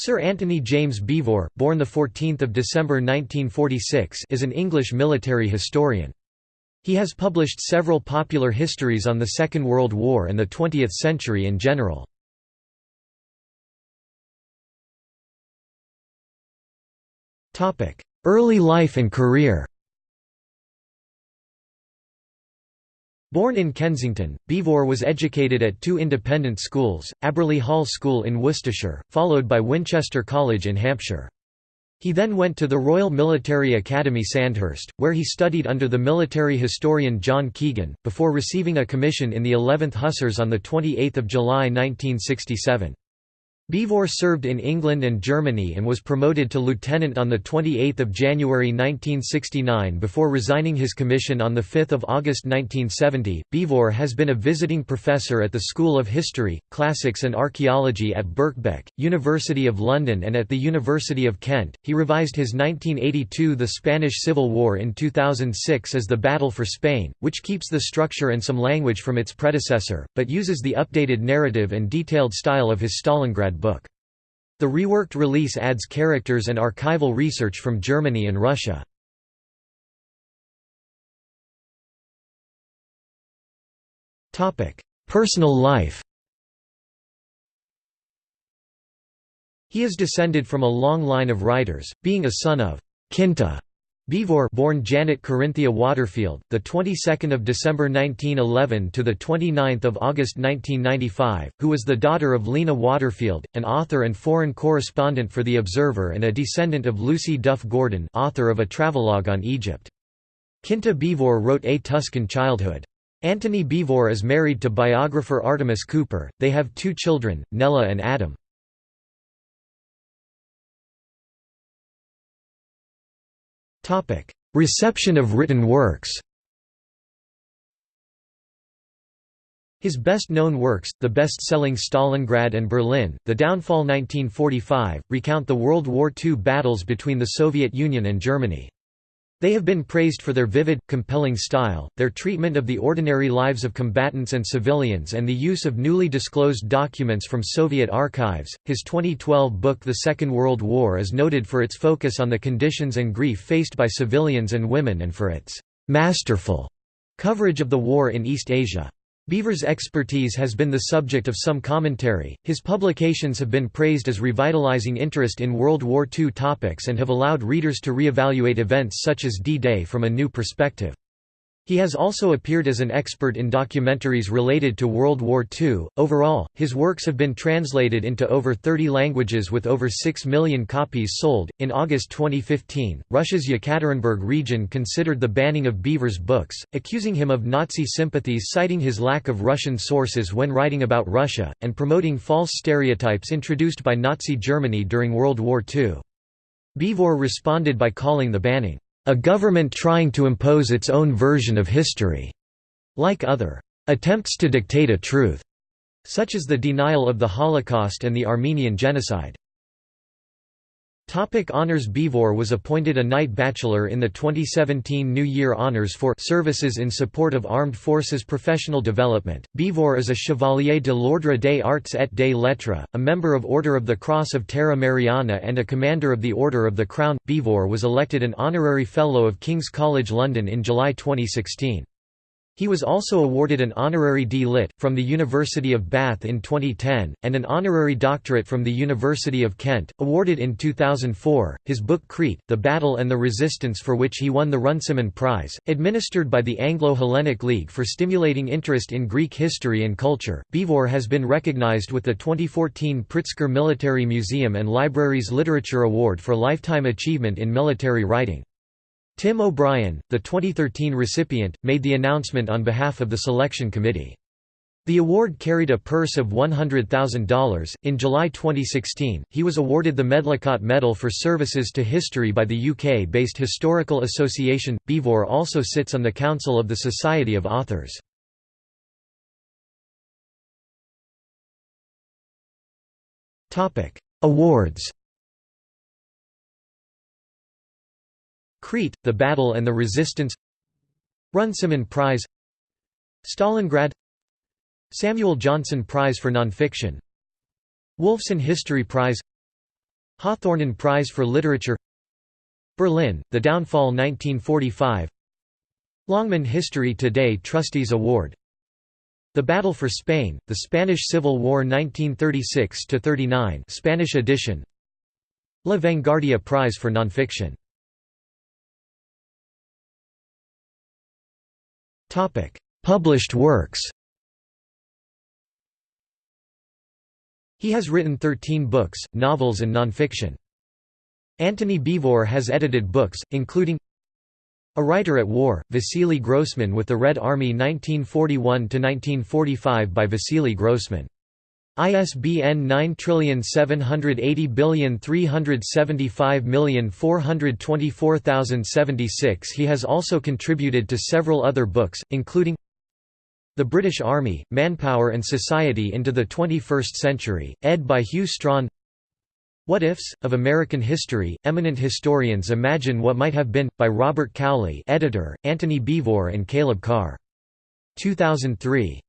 Sir Antony James Beevor, born 14 December 1946 is an English military historian. He has published several popular histories on the Second World War and the 20th century in general. Early life and career Born in Kensington, Beevor was educated at two independent schools, Abberley Hall School in Worcestershire, followed by Winchester College in Hampshire. He then went to the Royal Military Academy Sandhurst, where he studied under the military historian John Keegan, before receiving a commission in the 11th Hussars on 28 July 1967. Beevor served in England and Germany and was promoted to lieutenant on 28 January 1969 before resigning his commission on 5 August 1970. Beevor has been a visiting professor at the School of History, Classics and Archaeology at Birkbeck, University of London and at the University of Kent. He revised his 1982 The Spanish Civil War in 2006 as The Battle for Spain, which keeps the structure and some language from its predecessor, but uses the updated narrative and detailed style of his Stalingrad book. The reworked release adds characters and archival research from Germany and Russia. Personal life He is descended from a long line of writers, being a son of Kinta Beevor born Janet Corinthia Waterfield, the 22nd of December 1911 to the 29th of August 1995, who was the daughter of Lena Waterfield, an author and foreign correspondent for The Observer and a descendant of Lucy Duff Gordon, author of a travelogue on Egypt. Kinta Beevor wrote A Tuscan Childhood. Antony Beevor is married to biographer Artemis Cooper. They have two children, Nella and Adam. Reception of written works His best-known works, the best-selling Stalingrad and Berlin, The Downfall 1945, recount the World War II battles between the Soviet Union and Germany. They have been praised for their vivid, compelling style, their treatment of the ordinary lives of combatants and civilians, and the use of newly disclosed documents from Soviet archives. His 2012 book The Second World War is noted for its focus on the conditions and grief faced by civilians and women and for its masterful coverage of the war in East Asia. Beevor's expertise has been the subject of some commentary. His publications have been praised as revitalizing interest in World War II topics and have allowed readers to re-evaluate events such as D-Day from a new perspective. He has also appeared as an expert in documentaries related to World War II. Overall, his works have been translated into over 30 languages with over 6 million copies sold. In August 2015, Russia's Yekaterinburg region considered the banning of Beevor's books, accusing him of Nazi sympathies, citing his lack of Russian sources when writing about Russia, and promoting false stereotypes introduced by Nazi Germany during World War II. Beevor responded by calling the banning a government trying to impose its own version of history, like other attempts to dictate a truth, such as the denial of the Holocaust and the Armenian Genocide. Topic honors Beevor was appointed a Knight Bachelor in the 2017 New Year Honours for services in support of Armed Forces professional development. Beevor is a Chevalier de l'Ordre des Arts et des Lettres, a member of Order of the Cross of Terra Mariana and a Commander of the Order of the Crown. Beevor was elected an Honorary Fellow of King's College London in July 2016. He was also awarded an honorary D.Litt. from the University of Bath in 2010, and an honorary doctorate from the University of Kent, awarded in 2004. His book Crete, The Battle and the Resistance for which he won the Runciman Prize, administered by the Anglo-Hellenic League for stimulating interest in Greek history and culture, Beevor has been recognized with the 2014 Pritzker Military Museum and Libraries Literature Award for Lifetime Achievement in Military Writing. Tim O'Brien, the 2013 recipient, made the announcement on behalf of the selection committee. The award carried a purse of $100,000. In July 2016, he was awarded the Medlicott Medal for services to history by the UK based Historical Association. Beevor also sits on the Council of the Society of Authors. Awards Crete, The Battle and the Resistance Runciman Prize Stalingrad Samuel Johnson Prize for Nonfiction Wolfson History Prize Hawthornden Prize for Literature Berlin, The Downfall 1945 Longman History Today Trustees Award The Battle for Spain, The Spanish Civil War 1936–39 Spanish edition La Vanguardia Prize for Nonfiction Published works He has written 13 books, novels and nonfiction. Antony Beevor has edited books, including A Writer at War, Vasily Grossman with the Red Army 1941–1945 by Vasily Grossman. ISBN 9780375424076 He has also contributed to several other books, including The British Army, Manpower and Society into the 21st Century, ed. by Hew Strachan What Ifs, of American History, Eminent Historians Imagine What Might Have Been, by Robert Cowley editor, Antony Beevor and Caleb Carr. 2003.